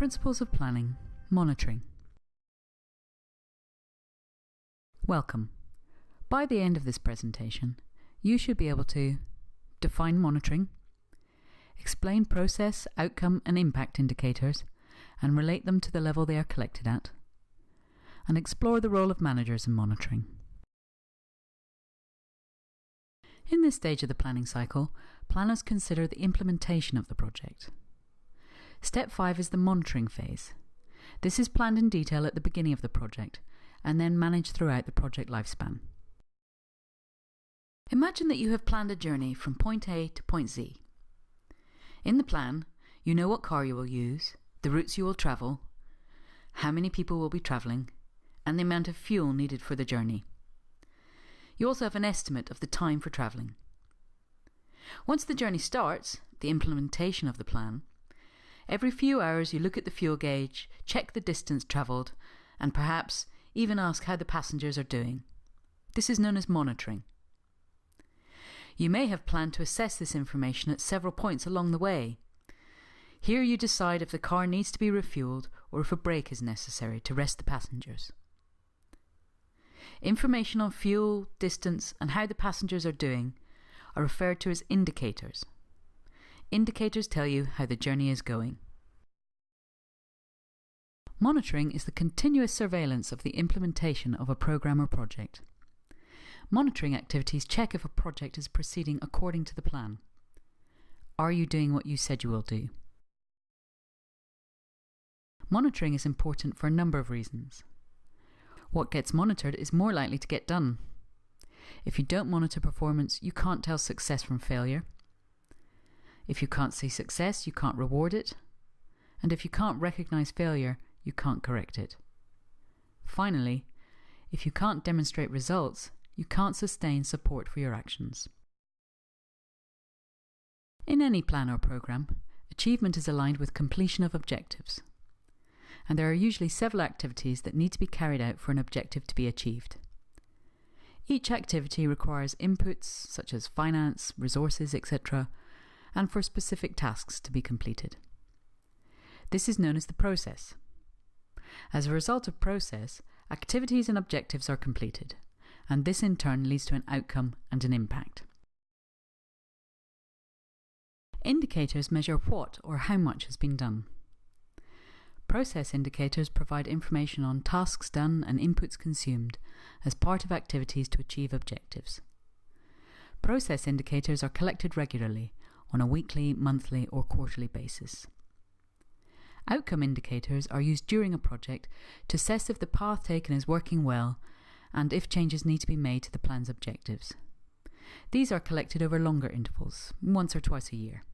Principles of Planning Monitoring. Welcome. By the end of this presentation, you should be able to define monitoring, explain process, outcome, and impact indicators, and relate them to the level they are collected at, and explore the role of managers in monitoring. In this stage of the planning cycle, planners consider the implementation of the project. Step 5 is the monitoring phase. This is planned in detail at the beginning of the project and then managed throughout the project lifespan. Imagine that you have planned a journey from point A to point Z. In the plan, you know what car you will use, the routes you will travel, how many people will be travelling, and the amount of fuel needed for the journey. You also have an estimate of the time for travelling. Once the journey starts, the implementation of the plan, every few hours you look at the fuel gauge, check the distance travelled, and perhaps even ask how the passengers are doing. This is known as monitoring. You may have planned to assess this information at several points along the way. Here you decide if the car needs to be refueled or if a break is necessary to rest the passengers. Information on fuel, distance, and how the passengers are doing are referred to as indicators. Indicators tell you how the journey is going. Monitoring is the continuous surveillance of the implementation of a program or project. Monitoring activities check if a project is proceeding according to the plan. Are you doing what you said you will do? Monitoring is important for a number of reasons. What gets monitored is more likely to get done. If you don't monitor performance, you can't tell success from failure. If you can't see success, you can't reward it. And if you can't recognize failure, you can't correct it. Finally, if you can't demonstrate results, you can't sustain support for your actions. In any plan or program, achievement is aligned with completion of objectives. And there are usually several activities that need to be carried out for an objective to be achieved. Each activity requires inputs such as finance, resources, etc., and for specific tasks to be completed. This is known as the process. As a result of process, activities and objectives are completed, and this in turn leads to an outcome and an impact. Indicators measure what or how much has been done. Process indicators provide information on tasks done and inputs consumed as part of activities to achieve objectives. Process indicators are collected regularly on a weekly, monthly, or quarterly basis. Outcome indicators are used during a project to assess if the path taken is working well and if changes need to be made to the plan's objectives. These are collected over longer intervals, once or twice a year.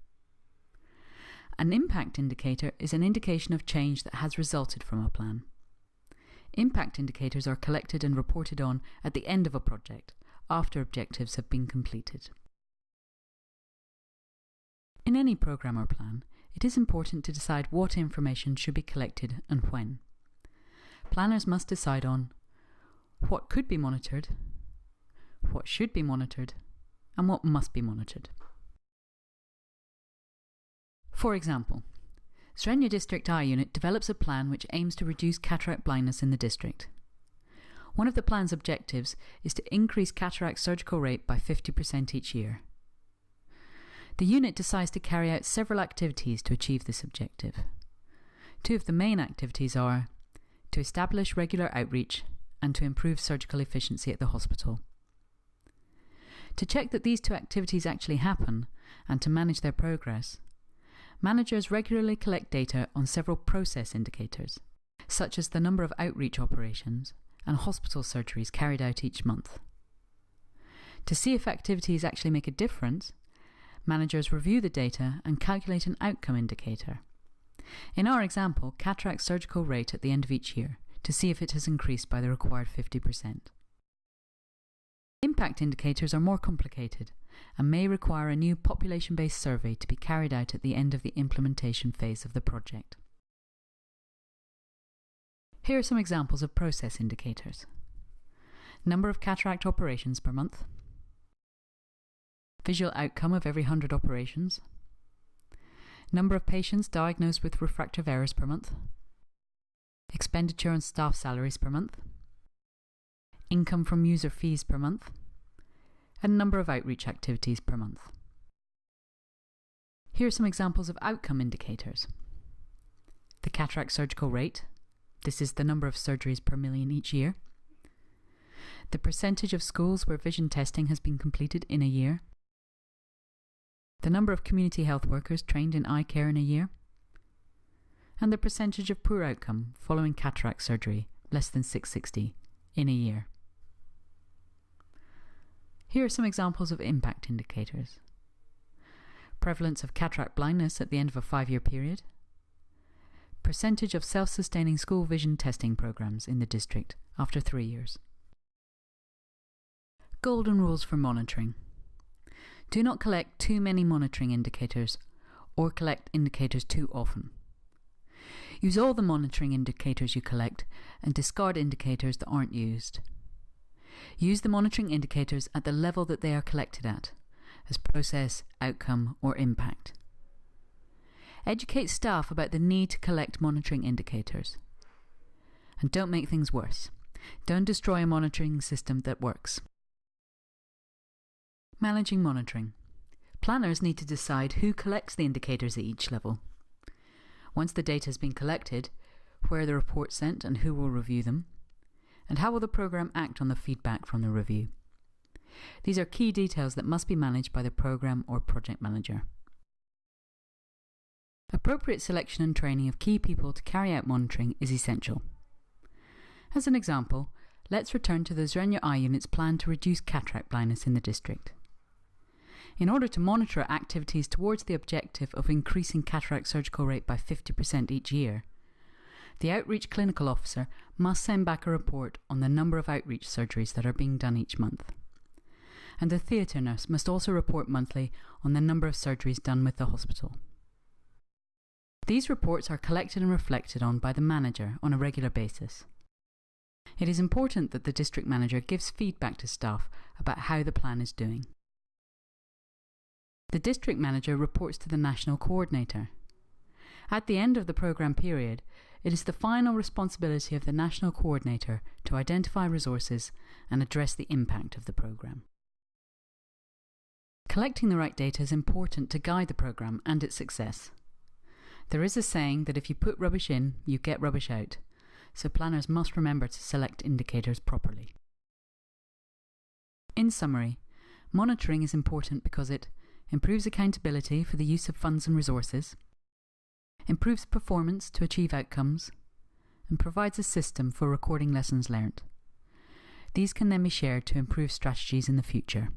An impact indicator is an indication of change that has resulted from a plan. Impact indicators are collected and reported on at the end of a project, after objectives have been completed. In any program or plan, it is important to decide what information should be collected and when. Planners must decide on what could be monitored, what should be monitored, and what must be monitored. For example, Zrenja District Eye Unit develops a plan which aims to reduce cataract blindness in the district. One of the plan's objectives is to increase cataract surgical rate by 50% each year. The unit decides to carry out several activities to achieve this objective. Two of the main activities are to establish regular outreach and to improve surgical efficiency at the hospital. To check that these two activities actually happen and to manage their progress, managers regularly collect data on several process indicators, such as the number of outreach operations and hospital surgeries carried out each month. To see if activities actually make a difference, managers review the data and calculate an outcome indicator. In our example, cataract surgical rate at the end of each year to see if it has increased by the required 50%. Impact indicators are more complicated and may require a new population-based survey to be carried out at the end of the implementation phase of the project. Here are some examples of process indicators. Number of cataract operations per month, visual outcome of every 100 operations, number of patients diagnosed with refractive errors per month, expenditure on staff salaries per month, income from user fees per month, and number of outreach activities per month. Here are some examples of outcome indicators. The cataract surgical rate, this is the number of surgeries per million each year. The percentage of schools where vision testing has been completed in a year. The number of community health workers trained in eye care in a year. And the percentage of poor outcome following cataract surgery, less than 660, in a year. Here are some examples of impact indicators prevalence of cataract blindness at the end of a five year period, percentage of self sustaining school vision testing programs in the district after three years. Golden rules for monitoring. Do not collect too many monitoring indicators or collect indicators too often. Use all the monitoring indicators you collect and discard indicators that aren't used. Use the monitoring indicators at the level that they are collected at as process, outcome, or impact. Educate staff about the need to collect monitoring indicators. And don't make things worse. Don't destroy a monitoring system that works. Managing monitoring. Planners need to decide who collects the indicators at each level. Once the data has been collected, where the reports sent and who will review them, and how will the programme act on the feedback from the review. These are key details that must be managed by the program or project manager. Appropriate selection and training of key people to carry out monitoring is essential. As an example, let's return to the Zrenya Eye Unit's plan to reduce cataract blindness in the district. In order to monitor activities towards the objective of increasing cataract surgical rate by 50% each year, the outreach clinical officer must send back a report on the number of outreach surgeries that are being done each month and the theatre nurse must also report monthly on the number of surgeries done with the hospital. These reports are collected and reflected on by the manager on a regular basis. It is important that the district manager gives feedback to staff about how the plan is doing. The district manager reports to the national coordinator. At the end of the programme period, it is the final responsibility of the national coordinator to identify resources and address the impact of the programme. Collecting the right data is important to guide the program and its success. There is a saying that if you put rubbish in, you get rubbish out, so planners must remember to select indicators properly. In summary, monitoring is important because it improves accountability for the use of funds and resources, improves performance to achieve outcomes, and provides a system for recording lessons learnt. These can then be shared to improve strategies in the future.